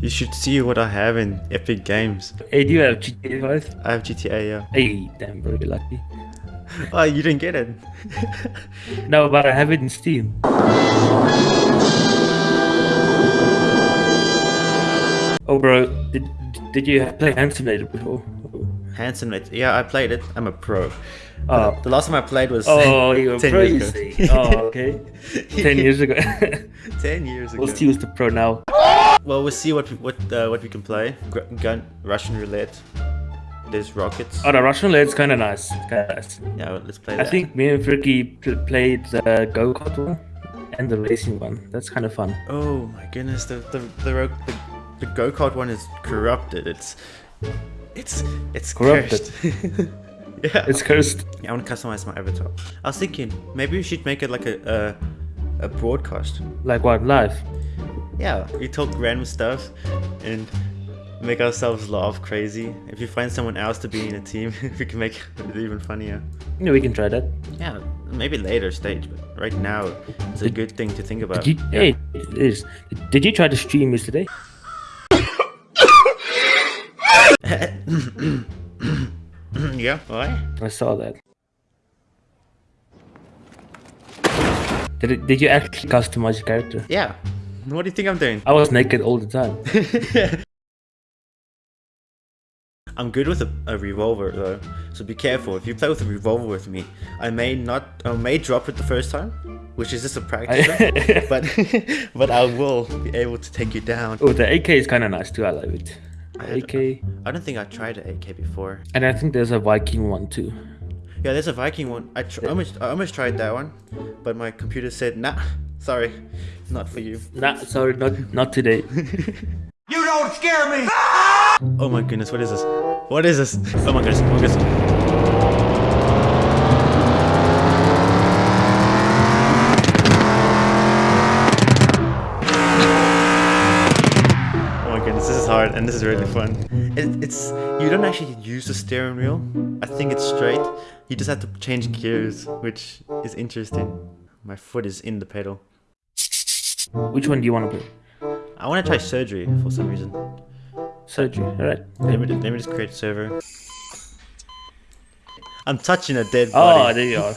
You should see what I have in Epic Games. Hey, do you have GTA 5? I have GTA, yeah. Hey, damn, very lucky. Oh, you didn't get it. No, but I have it in Steam. Oh, bro, did, did you play Hand Simulator before? Handsome, mate. Yeah, I played it. I'm a pro. Oh. The last time I played was Oh, you're a 10 pro, years ago. Oh, okay. 10 years ago. 10 years ago. we'll who's the pro now. Well, we'll see what we, what uh, what we can play. Gr- Gun, Russian roulette. There's rockets. Oh, the Russian roulette's kind of nice. Kind of nice. Yeah, well, let's play that. I think me and Fricky pl- played the go kart one and the racing one. That's kind of fun. Oh my goodness, the the the, ro- the, the go kart one is corrupted. It's it's it's Corrupted. yeah. It's cursed. Yeah, I want to customize my avatar. I was thinking maybe we should make it like a a, a broadcast. Like what? Live? Yeah, we talk random stuff and make ourselves laugh crazy. If you find someone else to be in a team, we can make it even funnier. Yeah, we can try that. Yeah, maybe later stage, but right now it's a good thing to think about. Did you, hey, it is. Did you try to stream yesterday? yeah, why? I saw that. Did it, Did you actually customize your character? Yeah. What do you think I'm doing? I was naked all the time. I'm good with a, a revolver though, so be careful. If you play with a revolver with me, I may not, I may drop it the first time, which is just a practice, run, but but I will be able to take you down. oh, the AK is kind of nice too. I love it. I The had- AK, I don't think I tried an AK before. and I think there's a Viking one too. Yeah, there's a Viking one. I tr- almost, I almost tried that one, but my computer said, nah, sorry, not for you. Nah, sorry, not not today. You don't scare me! Oh my goodness, what is this? What is this? Oh my goodness, oh my goodness. Oh my goodness, this is hard and this is really fun. It, it's you don't actually use the steering wheel. I think it's straight. You just have to change gears, which is interesting. My foot is in the pedal. Which one do you want to play? I want to try surgery for some reason. Surgery. All right. Let me, let me just create a server. I'm touching a dead body. Oh, there you are.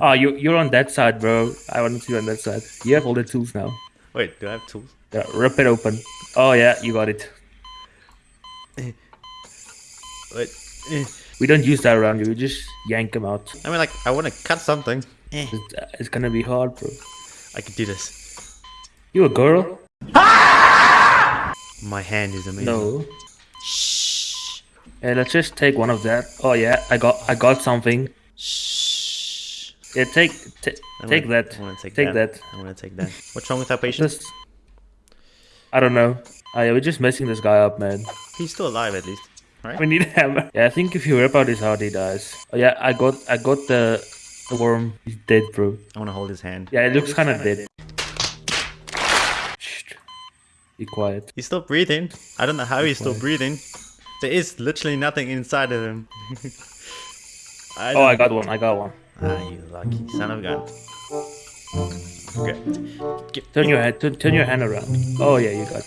oh, you you're on that side, bro. I want to see you on that side. You have all the tools now. Wait, do I have tools? Yeah, rip it open. Oh yeah, you got it. Wait. We don't use that around you. We just yank them out. I mean, like, I want to cut something. It's, uh, it's gonna be hard, bro. I can do this. You a girl? My hand is amazing. No. Shh. Yeah, let's just take one of that. Oh yeah, I got I got something. Shh. Yeah, take take wanna- that. I want to take, Take that. that. I want to take that. What's wrong with that patient? Just I don't know. Oh yeah, we're just messing this guy up, man. He's still alive at least, right? We need a hammer. Yeah, I think if you rip out his heart, he dies. Oh yeah, I got I got the the worm. He's dead, bro. I want to hold his hand. Yeah, it looks kind of dead. Shh. Be quiet. He's still breathing. I don't know how he's still breathing. There is literally nothing inside of him. I Oh, I got one. I got one. Ah, you lucky son of a gun. Okay. Get- Turn your head. Turn, turn your hand around. Oh yeah, you got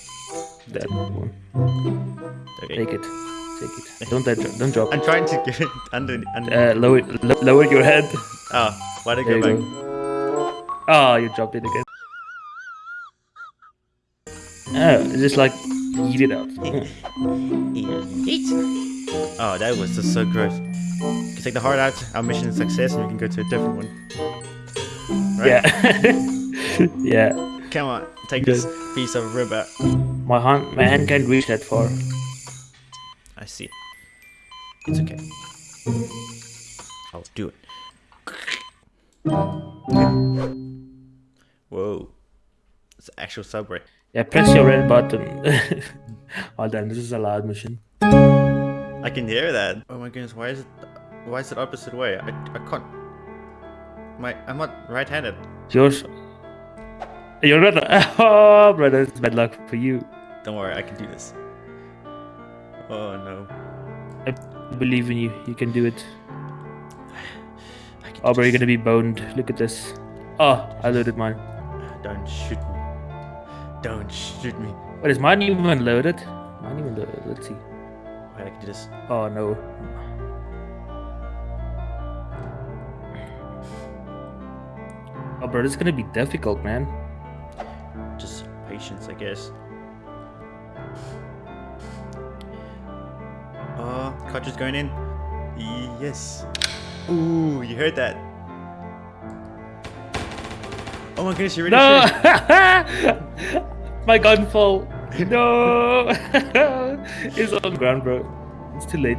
that one. Okay. Take it. Take it. Don't don't drop. I'm trying to get it under. under Uh, lower lo- lower your head. oh, why'd I There go you back? go. Oh, you dropped it again. Oh, just like eat it up. Eat. Oh, that was just so gross. You can take the heart out, our mission is success, and we can go to a different one. Right? Yeah. yeah. Come on, take this piece of rib out. My hand, my hand can't reach that far. I see. It's okay. I'll do it. Whoa. It's an actual subway. Yeah, press your red button. oh damn, this is a loud machine. I can hear that. Oh my goodness, why is it why is it opposite way? I, I can't my I'm not right handed. Yours. You're not. Oh, brother, it's bad luck for you. Don't worry, I can do this. Oh no. I believe in you. You can do it. I can Oh, bro, you're gonna be boned. Look at this. Oh, I loaded mine. Don't shoot me. Don't shoot me. Wait, is mine even loaded? Mine even loaded. Let's see. Wait, I can do this. Oh no. Oh, bro, this is gonna be difficult, man. Just patience, I guess. Oh, cartridge going in. Yes. Ooh, you heard that. Oh my goodness, you're really No! My gun fell. No! it's on the ground, bro. It's too late.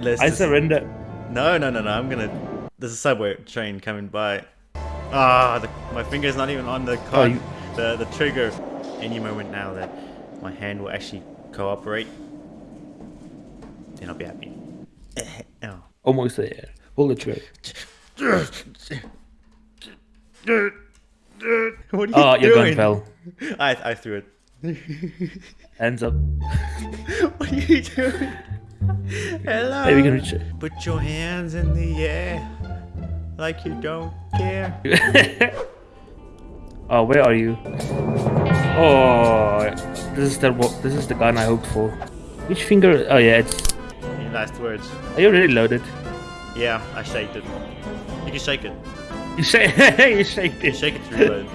Let's I just- surrender. No, no, no, no. I'm gonna. There's a subway train coming by. Ah, the, my finger's not even on the con- you- the the trigger. Any moment now that my hand will actually cooperate, then I'll be happy. oh. Almost there. Pull the trigger. What are you Oh, your gun fell. I I threw it. Hands up. what are you doing? Hello. Maybe we can reach it. Put your hands in the air like you don't care. oh, where are you? Oh, this is the this is the gun I hoped for. Which finger? Oh yeah, it's. Last words? Are you really loaded? Yeah, I shaked it. You can shake it. You shake. you shake You it. shake it through the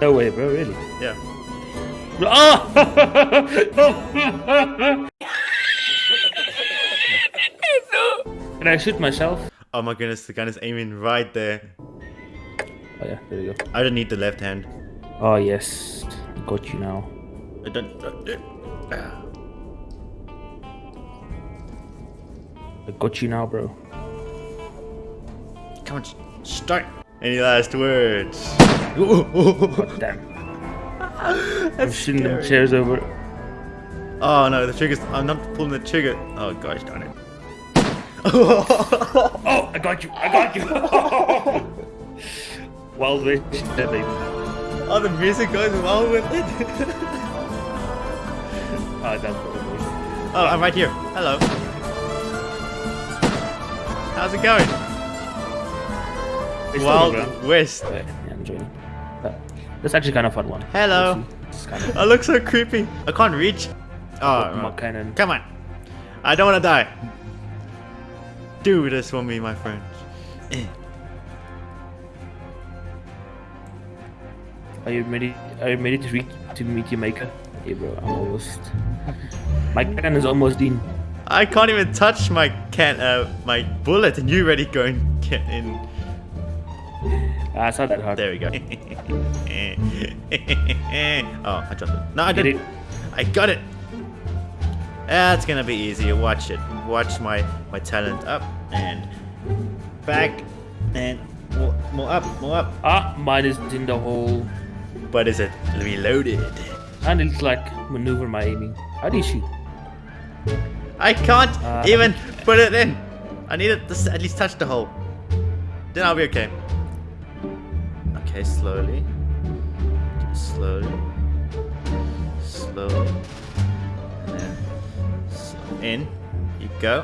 No way, bro. Really? Yeah. Oh! Can I shoot myself? Oh my goodness, the gun is aiming right there. Oh yeah, there we go. I don't need the left hand. Oh yes, got you now. I don't. uh, uh, I got you now, bro. Come on, s- start. Any last words? God damn. I'm That's shooting them chairs over. Oh no, the trigger's. I'm not pulling the trigger. Oh gosh darn it. Oh, I got you! I got you! Wild West, that oh, the music goes well with it. Ah, that's what it is. oh, I'm right here. Hello. How's it going? It's still on the Wild ground. West. Yeah, yeah, I'm joining. That's actually kind of fun one. Hello. We'll see. It's kind of I look so creepy. I can't reach. Oh, my no. cannon. come on. I don't want to die. Do this for me, my friend. Eh. Are you ready? Are you ready to reach to meet your maker? Hey, bro, I'm almost. My cannon is almost in. I can't even touch my can uh my bullet, and you already going get in. Ah, it's not that hard. There we go. oh, I dropped it. No, I didn't. it? I got it. That's gonna be easy. Watch it. Watch my my talent up and back and more, more up, more up. Ah, mine is in the hole. But is it reloaded? And it's like maneuver my aiming. How do you shoot? I can't Uh. even put it in. I need it to at least touch the hole. Then I'll be okay. Okay, slowly. Slowly. Slowly. And then in. You go.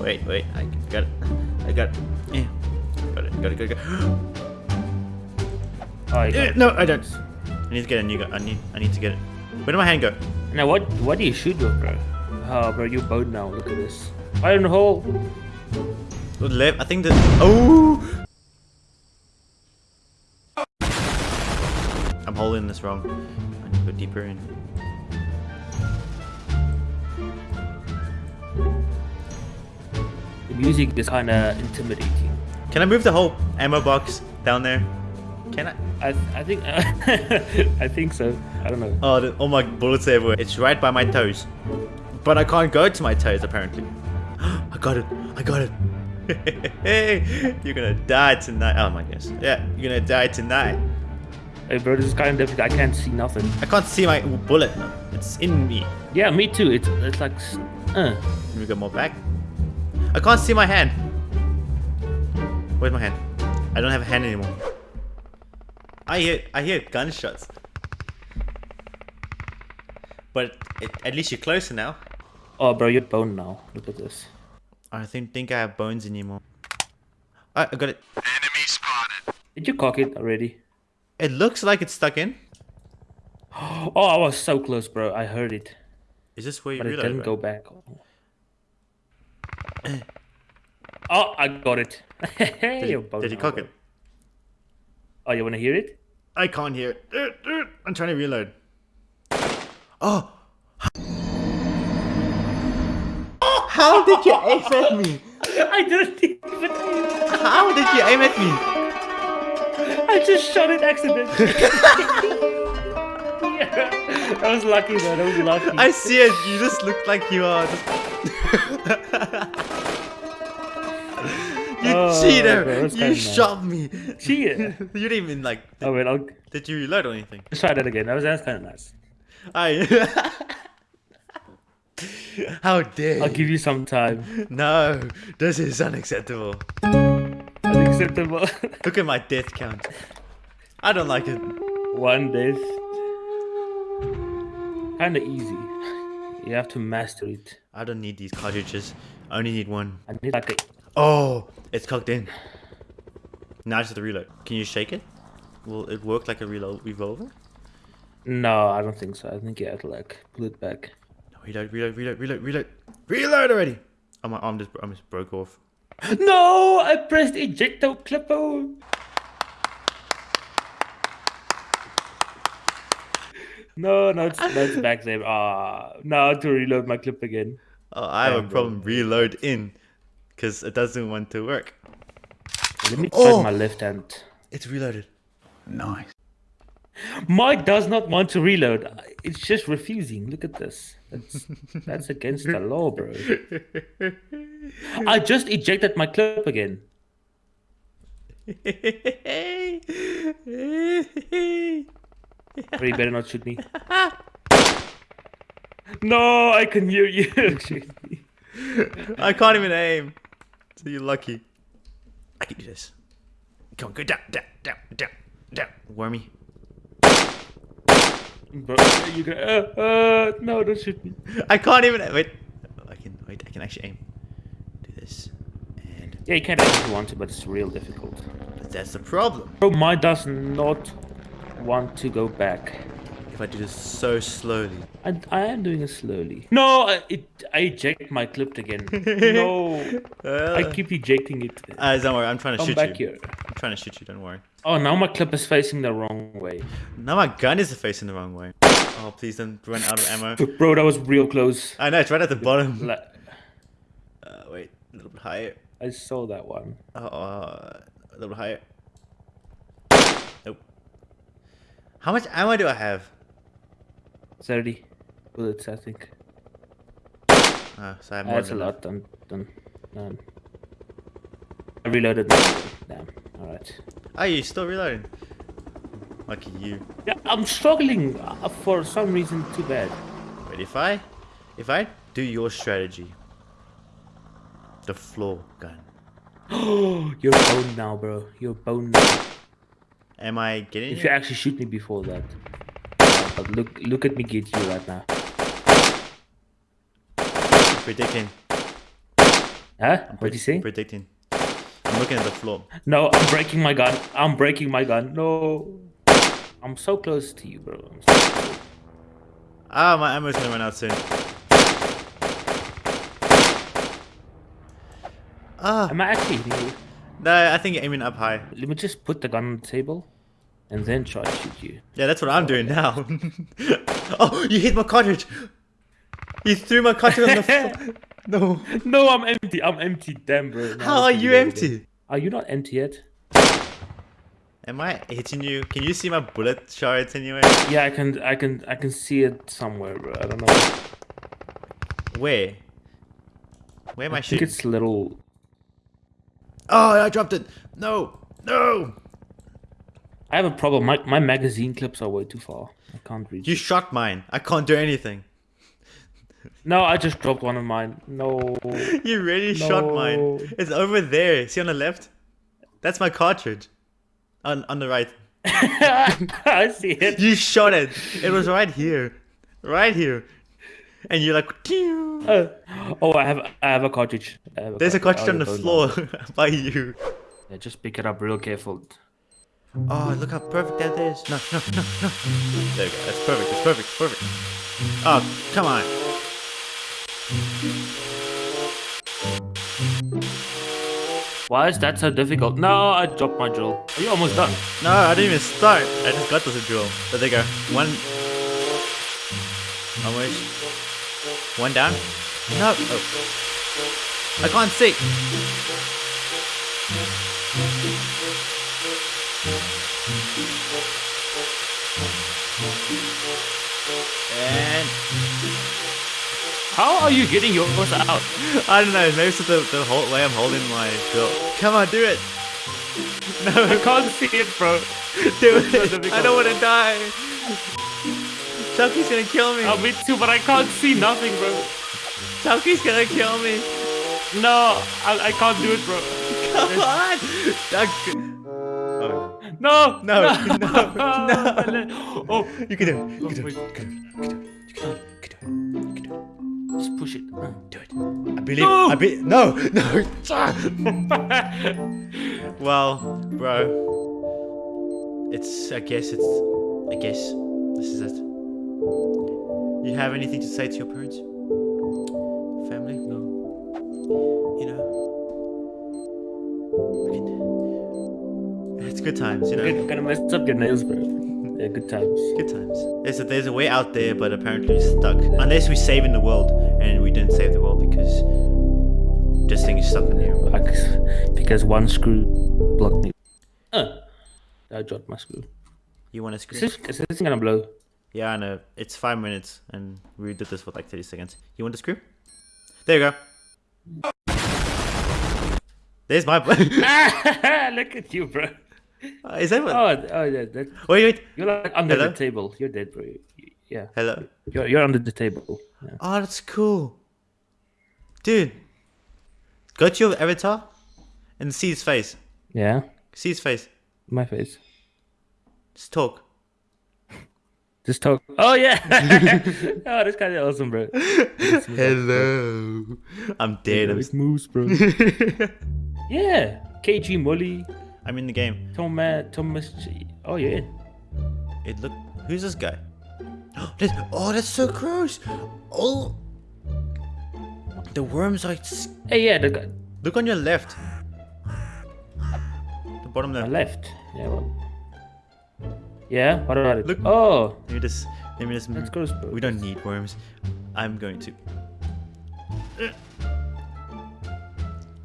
Wait, wait. I got it. I got it. Yeah. Got it. Got it. Got it. Got it. Oh, it. no, I don't. I need to get a new gun. I need. I need to get it. Where did my hand go? Now what? What do you shoot with, bro? Oh, bro, you're bowed now. Look at this. Iron hole. Good left. I think that. Oh. I'm holding this wrong. I need to go deeper in. The music is kind of intimidating. Can I move the whole ammo box down there? Can I? I, I think, I think so. I don't know. Oh, the, all my bullets everywhere. It's right by my toes. But I can't go to my toes apparently. I got it. I got it. Hey, you're gonna die tonight. Oh my goodness. Yeah, you're gonna die tonight. Hey, bro, this is kind of difficult. I can't see nothing. I can't see my bullet. It's in me. Yeah, me too. It's it's like, uh. Let me go more back. I can't see my hand. Where's my hand? I don't have a hand anymore. I hear I hear gunshots. But it, at least you're closer now. Oh, bro, you're bone now. Look at this. I don't think, think I have bones anymore. I, I got it. Enemy spotted. Did you cock it already? It looks like it's stuck in. Oh, I was so close, bro. I heard it, Is this where you but it didn't right? go back. Oh, I got it. Did You're you, both did you cock bro. it? Oh, you want to hear it? I can't hear it. I'm trying to reload. Oh! How did you aim at me? I didn't even. How did you aim at me? I just shot it accidentally. yeah. That was lucky, though, That was lucky. I see it. You just look like you are. Just... you Oh, cheater! that's you shot me. Cheater! you didn't even like. Oh wait, I'll Did you reload or anything? let's try that again. That was that's kind of nice. I. How dare I'll give you some time. No, this is unacceptable. Unacceptable. Look at my death count. I don't like it. One death. Kinda easy. You have to master it. I don't need these cartridges. I only need one. I need like a Oh, it's cocked in. Now it's the reload. Can you shake it? Will it work like a reload revolver? No, I don't think so. I think you have to like pull it back. No, reload, reload, reload, reload, reload, reload already. Oh, my arm just, arm just broke off. No, I pressed ejecto clippo. No, no, it's, no, it's back there. Ah, now to reload my clip again. Oh, I have a Damn, problem reload in, because it doesn't want to work. Let me try Oh! my left hand. It's reloaded. Nice. Mine does not want to reload. It's just refusing. Look at this. That's, that's against the law, bro. I just ejected my clip again. You better not shoot me. No, I can hear you. I can't even aim. So you're lucky. I can do this. Come on, go down, down, down, down, down. Wormy. Bro, you gonna? Uh, uh, no, don't shoot me. I can't even wait. I can wait. I can actually aim. Do this, and Yeah, you can if you want to, but it's real difficult. But that's the problem. Bro, mine does not want to go back. If I do this so slowly, I, I am doing it slowly. No, I, it, I eject my clip again. No, I uh, keep ejecting it. uh, don't worry. I'm trying to Come shoot you. Come back here. Trying to shoot you. Don't worry. Oh, now my clip is facing the wrong way. Now my gun is facing the wrong way. Oh, please don't run out of ammo. Bro, that was real close. I know it's right at the bottom. Uh, wait, a little bit higher. I saw that one. Uh, uh, a little bit higher. Nope. How much ammo do I have? 30 bullets, I think. Uh, so I have more That's a lot. Done, done. I reloaded. Damn. Alright. Are you still reloading? Lucky you. Yeah, I'm struggling uh, for some reason too bad. But if I, if I do your strategy, the floor gun, Oh, You're boned now, bro. You're boned now. am I getting If you? actually shoot me before that. Uh, but look, look at me get you right now. Predicting. Huh? What you say? Predicting. I'm looking at the floor. No, I'm breaking my gun. I'm breaking my gun. No. I'm so close to you, bro. I'm so close. Ah, my ammo's gonna run out soon. Ah, Am I actually hitting you? no, I think you're aiming up high. Let me just put the gun on the table and then try to shoot you. Yeah, that's what I'm doing now. oh, you hit my cartridge. You threw my cartridge on the floor. No. No, I'm empty. I'm empty. Damn, bro. Now How I are you reload empty? again. Are you not empty yet? Am I hitting you? Can you see my bullet shards anywhere? Yeah, I can. I can. I can see it somewhere, bro. I don't know. Where? Where am I, I think it's little. Oh, I dropped it. No, no. I have a problem. My my magazine clips are way too far. I can't reach. You it. shot mine. I can't do anything. No, I just dropped one of mine. No. You really shot mine. It's over there. See on the left? That's my cartridge. On on the right. I see it. You shot it. It was right here. Right here. And you're like. Uh, oh, I have. I have a cartridge. Have there's a cartridge Oh, on the floor by you. Yeah, just pick it up real careful. Oh, look how perfect that is. No, no, no, no. There you go. That's perfect. That's perfect. Perfect. Oh, come on. Why is that so difficult? No, I dropped my drill. Are you almost done? No, I didn't even start. I just got the drill. But there you go. One. Almost. One down. No. Oh. I can't see. How are you getting yours out? I don't know. Maybe it's the the whole way I'm holding my drill. Come on, do it. No, I can't see it, bro. Do it. I don't want to die. Chucky's gonna kill me. Oh, me too, but I can't see nothing, bro. Chucky's gonna kill me. No, I, I can't do it, bro. Come on. Chuck. Oh, No, No, no, no. Oh, you can do it. You can do it. You can do it. You can do it. You can do it. Just push it. Do it. I believe. No. I be. No. No. well, bro. It's. I guess it's. I guess this is it. You have anything to say to your parents? Family? No. You know. It's good times, you know. You're gonna mess up your nails, bro. Yeah, good times. Good times. There's a, there's a way out there, but apparently we're stuck. Unless we're saving the world, and we didn't save the world because this thing is stuck in here. Like, because one screw blocked me. Uh, I dropped my screw. You want to Is this, is this gonna blow? Yeah, I know. It's five minutes, and we did this for like 30 seconds. You want to screw? There you go. There's my. Look at you, bro. Uh, is that? Oh, oh yeah, that, Wait, wait. you're like under Hello? the table. You're dead, bro. Yeah, Hello. you're you're under the table. Yeah. Oh, that's cool. Dude. Go to your avatar and see his face. yeah, See his face. my face. Just talk. Just talk. Oh yeah. oh, that's kind of awesome, bro. Hello. I'm dead. I'm It moves, bro. yeah, KG Molly, I'm in the game. Thomas, uh, Thomas. G- Oh yeah. It look. Who's this guy? This- oh, that's so gross. Oh. The worms are. Hey, yeah, the Look on your left. The bottom left. left. Yeah. What? Yeah. What about it? Look. Oh, Maybe this. Maybe this. that's gross, bro. We don't need worms. I'm going to.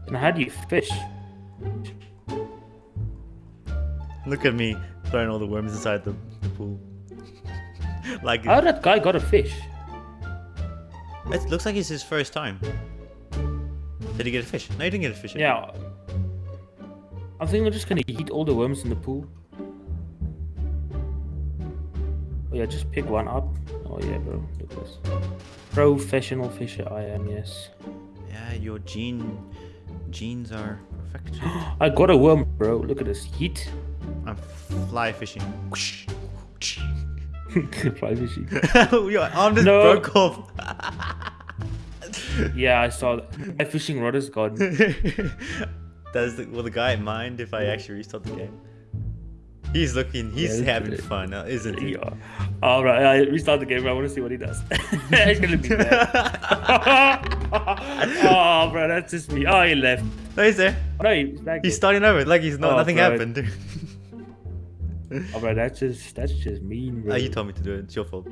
And how do you fish? Look at me throwing all the worms inside the, the pool. like How that guy got a fish? it looks like it's his first time. Did he get a fish? No, he didn't get a fish. Yeah. I think we're just gonna eat all the worms in the pool. Oh yeah, just pick one up. Oh yeah, bro. Look at this. Professional fisher I am, yes. Yeah, your gene genes are perfect. I got a worm, bro. Look at this. Heat. I'm fly fishing. Fly fishing. Your arm just No. broke off. Yeah, I saw that. My fishing rod is gone. Does the, will the guy mind if I actually restart the game? He's looking. He's Yeah, having it's- fun, uh, isn't he? Yeah. Alright, I restart the game. I want to see what he does. He's gonna be mad. oh, bro, that's just me. Oh, he left. No, he's there. No, he's back. He's starting over like he's not. Oh, nothing bro. happened. Oh, bro, that's just that's just mean, bro. Ah, you told me to do it. It's your fault.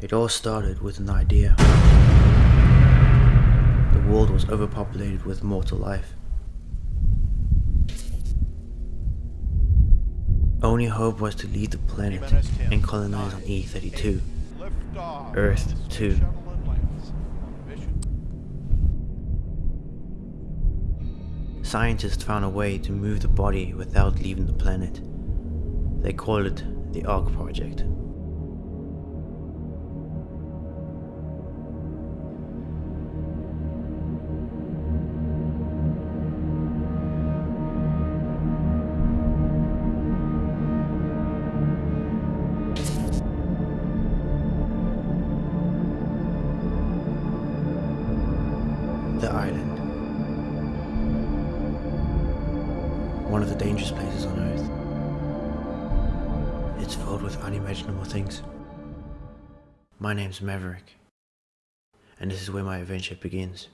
It all started with an idea. The world was overpopulated with mortal life. Only hope was to leave the planet and colonize on E32. Earth 2. Scientists found a way to move the body without leaving the planet. They called it the Ark Project. My name's Maverick, and this is where my adventure begins.